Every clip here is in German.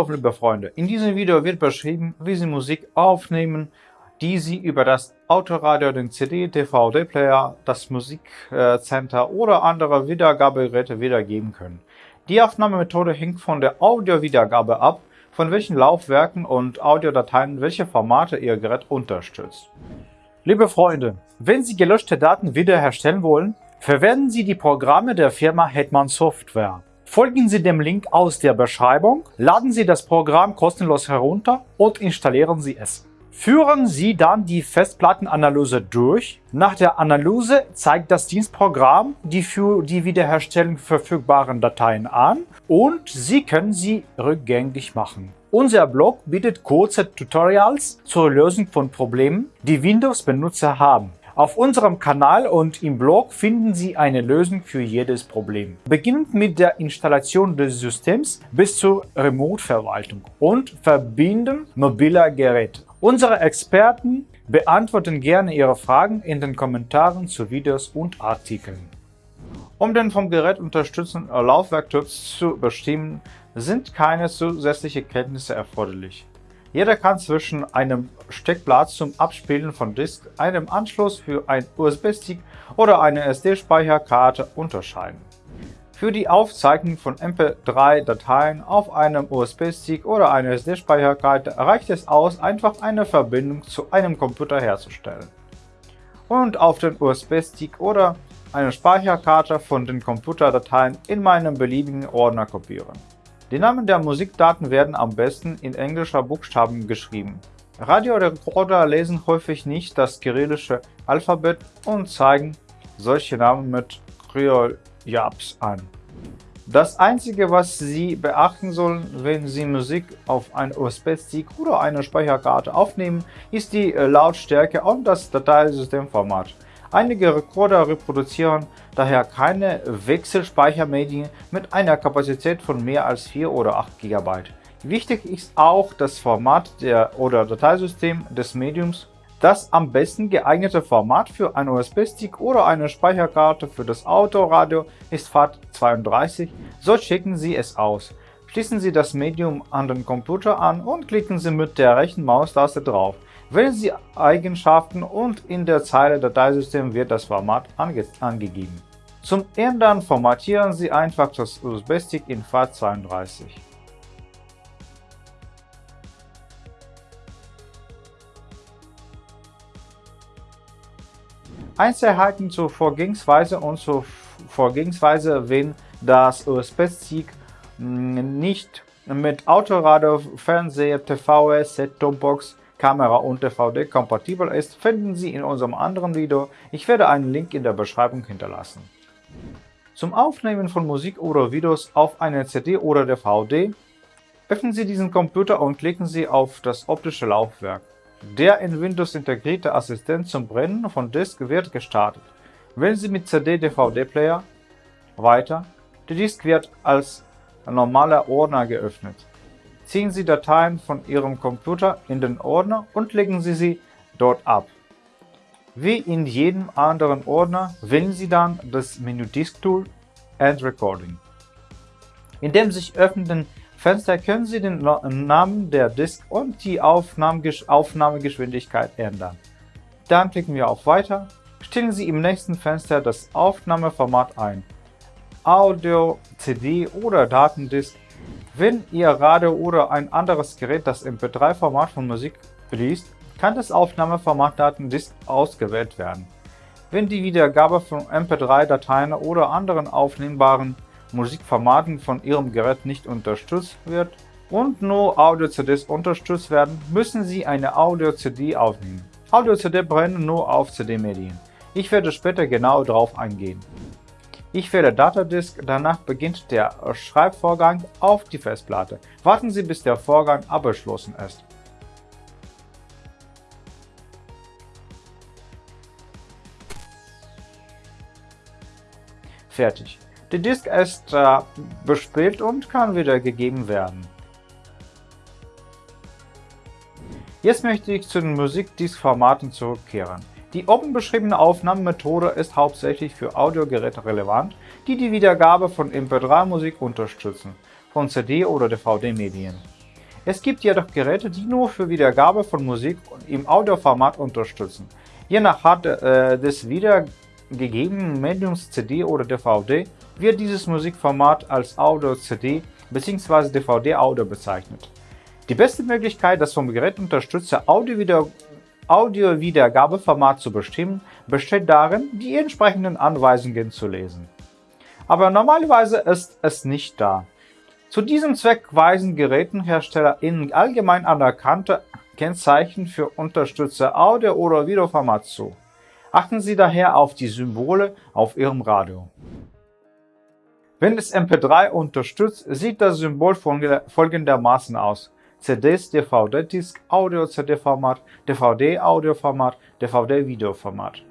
Hallo liebe Freunde, in diesem Video wird beschrieben, wie Sie Musik aufnehmen, die Sie über das Autoradio, den CD, DVD-Player, das Musikcenter oder andere Wiedergabegeräte wiedergeben können. Die Aufnahmemethode hängt von der Audiowiedergabe ab, von welchen Laufwerken und Audiodateien welche Formate Ihr Gerät unterstützt. Liebe Freunde, wenn Sie gelöschte Daten wiederherstellen wollen, verwenden Sie die Programme der Firma Hetman Software. Folgen Sie dem Link aus der Beschreibung, laden Sie das Programm kostenlos herunter und installieren Sie es. Führen Sie dann die Festplattenanalyse durch. Nach der Analyse zeigt das Dienstprogramm die für die Wiederherstellung verfügbaren Dateien an und Sie können sie rückgängig machen. Unser Blog bietet kurze Tutorials zur Lösung von Problemen, die Windows-Benutzer haben. Auf unserem Kanal und im Blog finden Sie eine Lösung für jedes Problem. Beginnend mit der Installation des Systems bis zur Remote-Verwaltung und Verbinden mobiler Geräte. Unsere Experten beantworten gerne Ihre Fragen in den Kommentaren zu Videos und Artikeln. Um den vom Gerät unterstützten Laufwerktyp zu bestimmen, sind keine zusätzliche Kenntnisse erforderlich. Jeder kann zwischen einem Steckplatz zum Abspielen von Disk, einem Anschluss für ein USB-Stick oder eine SD-Speicherkarte unterscheiden. Für die Aufzeichnung von MP3-Dateien auf einem USB-Stick oder einer SD-Speicherkarte reicht es aus, einfach eine Verbindung zu einem Computer herzustellen und auf den USB-Stick oder eine Speicherkarte von den Computerdateien in meinem beliebigen Ordner kopieren. Die Namen der Musikdaten werden am besten in englischer Buchstaben geschrieben. Radiorekorder lesen häufig nicht das kyrillische Alphabet und zeigen solche Namen mit Kryoljaps an. Das Einzige, was Sie beachten sollen, wenn Sie Musik auf einen USB-Stick oder eine Speicherkarte aufnehmen, ist die Lautstärke und das Dateisystemformat. Einige Rekorder reproduzieren daher keine Wechselspeichermedien mit einer Kapazität von mehr als 4 oder 8 GB. Wichtig ist auch das Format der oder Dateisystem des Mediums. Das am besten geeignete Format für einen USB-Stick oder eine Speicherkarte für das Autoradio ist FAT32, so checken Sie es aus. Schließen Sie das Medium an den Computer an und klicken Sie mit der rechten Maustaste drauf. Wählen Sie Eigenschaften und in der Zeile Dateisystem wird das Format ange angegeben. Zum Ändern formatieren Sie einfach das USB-Stick in FAT32. Einzelheiten zur Vorgehensweise und zur Vorgehensweise, wenn das USB-Stick hm, nicht mit Autoradio, Fernseher, TV, Set-Top-Box Kamera und DVD kompatibel ist, finden Sie in unserem anderen Video. Ich werde einen Link in der Beschreibung hinterlassen. Zum Aufnehmen von Musik oder Videos auf eine CD oder DVD öffnen Sie diesen Computer und klicken Sie auf das optische Laufwerk. Der in Windows integrierte Assistent zum Brennen von Disk wird gestartet. Wählen Sie mit CD-DVD-Player weiter. Die Disk wird als normaler Ordner geöffnet. Ziehen Sie Dateien von Ihrem Computer in den Ordner und legen Sie sie dort ab. Wie in jedem anderen Ordner wählen Sie dann das Menü Disk Tool and Recording. In dem sich öffnenden Fenster können Sie den Namen der Disk und die Aufnahmegeschwindigkeit ändern. Dann klicken wir auf Weiter. Stellen Sie im nächsten Fenster das Aufnahmeformat ein. Audio, CD oder Datendisk wenn Ihr Radio oder ein anderes Gerät das MP3-Format von Musik liest, kann das Aufnahmeformat Datendisk ausgewählt werden. Wenn die Wiedergabe von MP3-Dateien oder anderen aufnehmbaren Musikformaten von Ihrem Gerät nicht unterstützt wird und nur Audio-CDs unterstützt werden, müssen Sie eine Audio-CD aufnehmen. Audio-CD brennen nur auf CD-Medien. Ich werde später genau darauf eingehen. Ich wähle Datadisk, danach beginnt der Schreibvorgang auf die Festplatte. Warten Sie, bis der Vorgang abgeschlossen ist. Fertig. Die Disk ist äh, bespielt und kann wiedergegeben werden. Jetzt möchte ich zu den Musikdisk-Formaten zurückkehren. Die oben beschriebene Aufnahmemethode ist hauptsächlich für Audiogeräte relevant, die die Wiedergabe von MP3-Musik unterstützen, von CD- oder DVD-Medien. Es gibt jedoch Geräte, die nur für Wiedergabe von Musik im Audioformat unterstützen. Je nach Art äh, des wiedergegebenen Mediums CD oder DVD wird dieses Musikformat als Audio-CD bzw. DVD-Audio bezeichnet. Die beste Möglichkeit, das vom Gerät unterstützte Audio-Wiedergabeformat zu bestimmen, besteht darin, die entsprechenden Anweisungen zu lesen. Aber normalerweise ist es nicht da. Zu diesem Zweck weisen Gerätenhersteller in allgemein anerkannte Kennzeichen für unterstützte Audio- oder Videoformat zu. Achten Sie daher auf die Symbole auf Ihrem Radio. Wenn es MP3 unterstützt, sieht das Symbol folgendermaßen aus. CDs, DVD-Disk, Audio-CD-Format, DVD-Audioformat, DVD-Videoformat.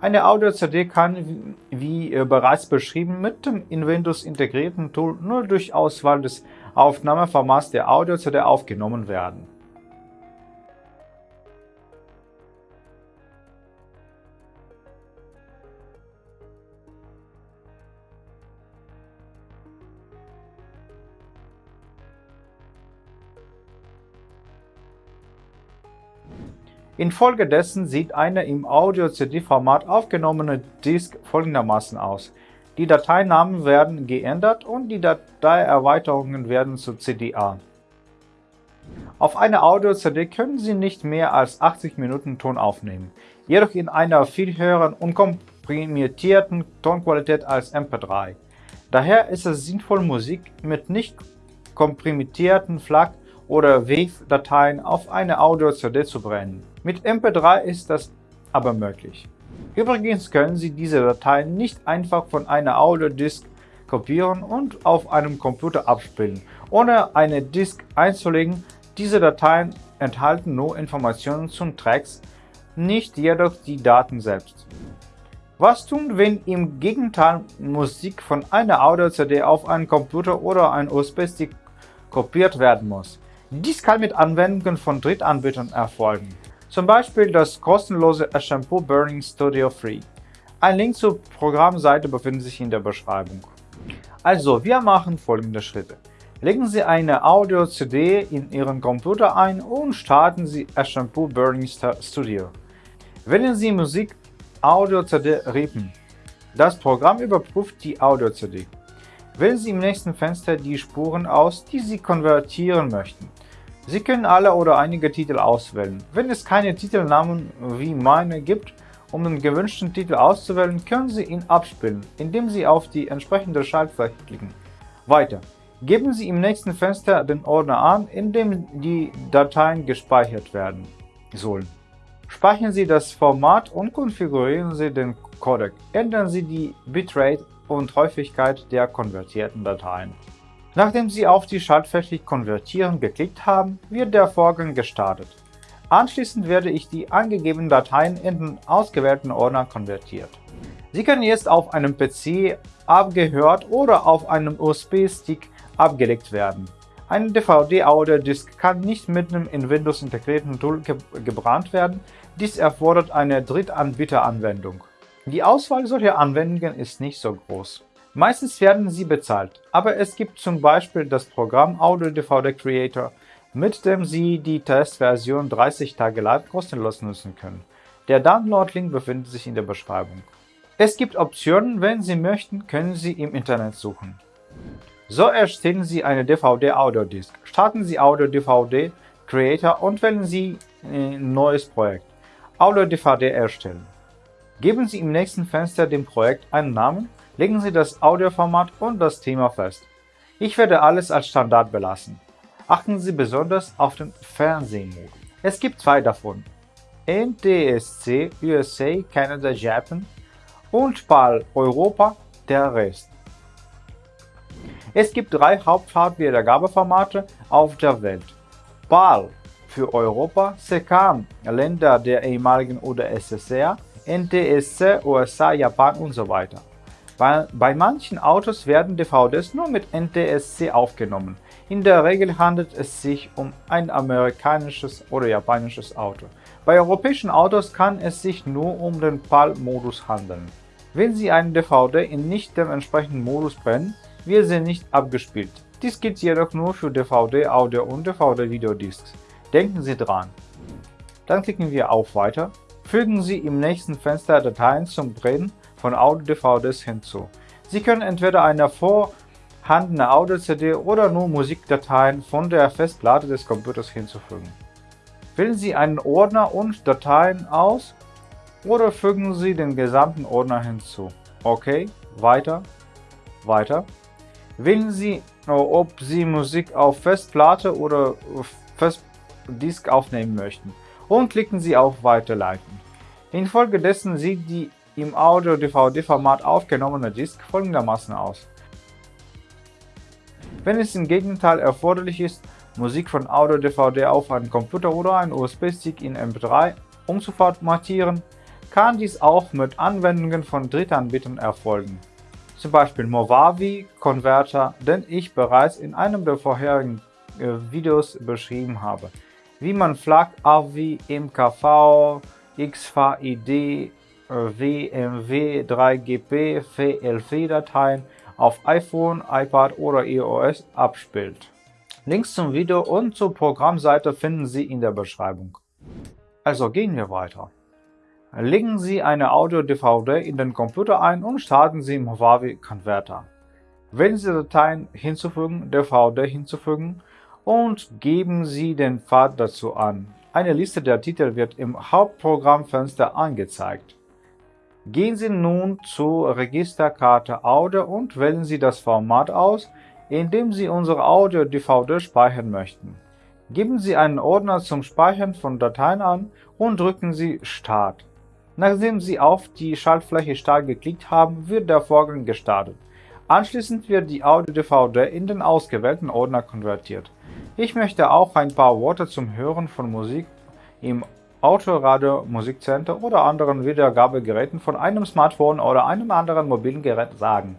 Eine Audio-CD kann, wie bereits beschrieben, mit dem in Windows integrierten Tool nur durch Auswahl des Aufnahmeformats der Audio-CD aufgenommen werden. Infolgedessen sieht eine im Audio-CD-Format aufgenommene Disk folgendermaßen aus: Die Dateinamen werden geändert und die Dateierweiterungen werden zu CDA. Auf einer Audio-CD können Sie nicht mehr als 80 Minuten Ton aufnehmen, jedoch in einer viel höheren und komprimierten Tonqualität als MP3. Daher ist es sinnvoll, Musik mit nicht komprimierten FLAC- oder WAV-Dateien auf eine Audio-CD zu brennen. Mit MP3 ist das aber möglich. Übrigens können Sie diese Dateien nicht einfach von einer Audio-Disk kopieren und auf einem Computer abspielen, ohne eine Disk einzulegen. Diese Dateien enthalten nur Informationen zum Tracks, nicht jedoch die Daten selbst. Was tun, wenn im Gegenteil Musik von einer Audio-CD auf einen Computer oder einen USB-Stick kopiert werden muss? Dies kann mit Anwendungen von Drittanbietern erfolgen zum Beispiel das kostenlose Shampoo Burning Studio Free. Ein Link zur Programmseite befindet sich in der Beschreibung. Also, wir machen folgende Schritte. Legen Sie eine Audio-CD in Ihren Computer ein und starten Sie Shampoo Burning Studio. Wählen Sie Musik Audio-CD Rippen. Das Programm überprüft die Audio-CD. Wählen Sie im nächsten Fenster die Spuren aus, die Sie konvertieren möchten. Sie können alle oder einige Titel auswählen. Wenn es keine Titelnamen wie meine gibt, um den gewünschten Titel auszuwählen, können Sie ihn abspielen, indem Sie auf die entsprechende Schaltfläche klicken. Weiter. Geben Sie im nächsten Fenster den Ordner an, in dem die Dateien gespeichert werden sollen. Speichern Sie das Format und konfigurieren Sie den Codec. Ändern Sie die Bitrate und Häufigkeit der konvertierten Dateien. Nachdem Sie auf die Schaltfläche Konvertieren geklickt haben, wird der Vorgang gestartet. Anschließend werde ich die angegebenen Dateien in den ausgewählten Ordner konvertiert. Sie können jetzt auf einem PC abgehört oder auf einem USB-Stick abgelegt werden. Eine DVD-Audio-Disk kann nicht mit einem in Windows integrierten Tool ge gebrannt werden, dies erfordert eine Drittanbieter-Anwendung. Die Auswahl solcher Anwendungen ist nicht so groß. Meistens werden sie bezahlt, aber es gibt zum Beispiel das Programm Audio DVD Creator, mit dem Sie die Testversion 30 Tage lang kostenlos nutzen können. Der Download-Link befindet sich in der Beschreibung. Es gibt Optionen, wenn Sie möchten, können Sie im Internet suchen. So erstellen Sie eine DVD-Audio-Disk. Starten Sie Audio DVD Creator und wählen Sie ein neues Projekt. Audio DVD erstellen. Geben Sie im nächsten Fenster dem Projekt einen Namen Legen Sie das Audioformat und das Thema fest. Ich werde alles als Standard belassen. Achten Sie besonders auf den Fernsehmodus. Es gibt zwei davon. NTSC USA, Canada, Japan und PAL Europa, der Rest. Es gibt drei Hauptfarbwiedergabeformate auf der Welt. PAL für Europa, SECAM Länder der ehemaligen UdSSR, NTSC USA, Japan und so weiter. Bei, bei manchen Autos werden DVDs nur mit NTSC aufgenommen. In der Regel handelt es sich um ein amerikanisches oder japanisches Auto. Bei europäischen Autos kann es sich nur um den PAL-Modus handeln. Wenn Sie eine DVD in nicht dem entsprechenden Modus brennen, wird sie nicht abgespielt. Dies gilt jedoch nur für DVD, Audio und DVD-Videodiscs. Denken Sie dran. Dann klicken wir auf Weiter. Fügen Sie im nächsten Fenster Dateien zum Brennen von Audio-DVDs hinzu. Sie können entweder eine vorhandene Audio-CD oder nur Musikdateien von der Festplatte des Computers hinzufügen. Wählen Sie einen Ordner und Dateien aus oder fügen Sie den gesamten Ordner hinzu. OK, weiter, weiter. Wählen Sie, ob Sie Musik auf Festplatte oder Festdisk aufnehmen möchten und klicken Sie auf Weiterleiten. Infolgedessen sieht die im Audio-DVD-Format aufgenommene Disk folgendermaßen aus. Wenn es im Gegenteil erforderlich ist, Musik von Audio-DVD auf einen Computer oder einen USB-Stick in MP3 umzuformatieren, kann dies auch mit Anwendungen von Drittanbietern erfolgen, zum Beispiel Movavi Converter, den ich bereits in einem der vorherigen äh, Videos beschrieben habe, wie man FLAC, AVI, MKV, XVID, WMW 3GP VLV-Dateien auf iPhone, iPad oder iOS abspielt. Links zum Video und zur Programmseite finden Sie in der Beschreibung. Also gehen wir weiter. Legen Sie eine Audio-DVD in den Computer ein und starten Sie im Huawei Converter. Wählen Sie Dateien hinzufügen, DVD hinzufügen und geben Sie den Pfad dazu an. Eine Liste der Titel wird im Hauptprogrammfenster angezeigt. Gehen Sie nun zur Registerkarte Audio und wählen Sie das Format aus, in dem Sie unsere Audio-DVD speichern möchten. Geben Sie einen Ordner zum Speichern von Dateien an und drücken Sie Start. Nachdem Sie auf die Schaltfläche Start geklickt haben, wird der Vorgang gestartet. Anschließend wird die Audio-DVD in den ausgewählten Ordner konvertiert. Ich möchte auch ein paar Worte zum Hören von Musik im Autoradio, Musikcenter oder anderen Wiedergabegeräten von einem Smartphone oder einem anderen mobilen Gerät sagen.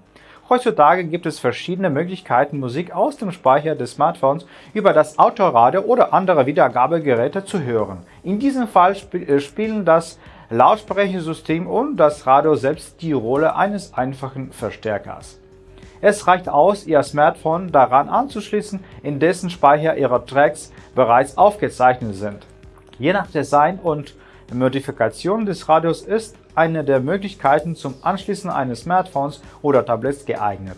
Heutzutage gibt es verschiedene Möglichkeiten, Musik aus dem Speicher des Smartphones über das Autoradio oder andere Wiedergabegeräte zu hören. In diesem Fall sp äh, spielen das Lautsprechersystem und das Radio selbst die Rolle eines einfachen Verstärkers. Es reicht aus, Ihr Smartphone daran anzuschließen, in dessen Speicher Ihre Tracks bereits aufgezeichnet sind. Je nach Design und Modifikation des Radios ist eine der Möglichkeiten zum Anschließen eines Smartphones oder Tablets geeignet.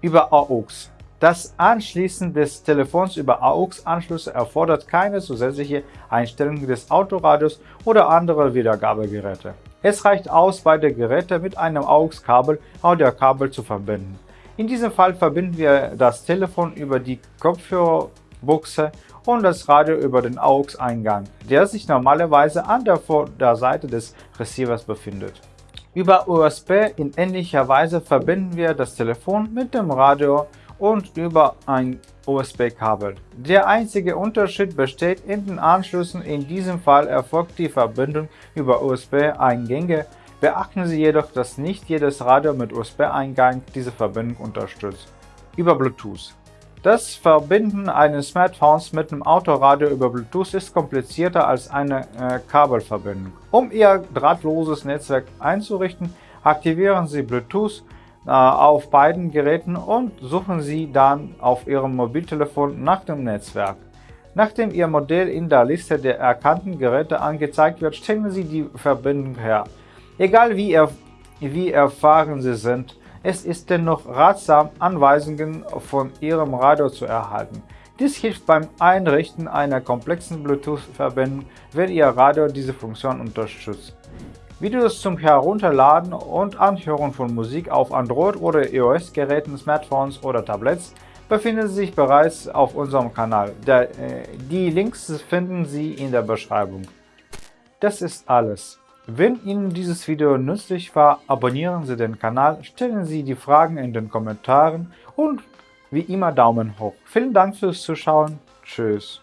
Über AUX Das Anschließen des Telefons über AUX-Anschlüsse erfordert keine zusätzliche Einstellung des Autoradios oder anderer Wiedergabegeräte. Es reicht aus, beide Geräte mit einem AUX-Kabel Audiokabel zu verbinden. In diesem Fall verbinden wir das Telefon über die Kopfhörerbuchse und das Radio über den AUX-Eingang, der sich normalerweise an der Vorderseite des Receivers befindet. Über USB in ähnlicher Weise verbinden wir das Telefon mit dem Radio und über ein USB-Kabel. Der einzige Unterschied besteht in den Anschlüssen, in diesem Fall erfolgt die Verbindung über USB-Eingänge. Beachten Sie jedoch, dass nicht jedes Radio mit USB-Eingang diese Verbindung unterstützt. Über Bluetooth das Verbinden eines Smartphones mit dem Autoradio über Bluetooth ist komplizierter als eine äh, Kabelverbindung. Um Ihr drahtloses Netzwerk einzurichten, aktivieren Sie Bluetooth äh, auf beiden Geräten und suchen Sie dann auf Ihrem Mobiltelefon nach dem Netzwerk. Nachdem Ihr Modell in der Liste der erkannten Geräte angezeigt wird, stellen Sie die Verbindung her. Egal wie, er, wie erfahren Sie sind, es ist dennoch ratsam, Anweisungen von Ihrem Radio zu erhalten. Dies hilft beim Einrichten einer komplexen Bluetooth-Verbindung, wenn Ihr Radio diese Funktion unterstützt. Videos zum Herunterladen und Anhören von Musik auf Android- oder iOS-Geräten, Smartphones oder Tablets befinden sich bereits auf unserem Kanal. Äh, die Links finden Sie in der Beschreibung. Das ist alles. Wenn Ihnen dieses Video nützlich war, abonnieren Sie den Kanal, stellen Sie die Fragen in den Kommentaren und wie immer Daumen hoch. Vielen Dank fürs Zuschauen. Tschüss.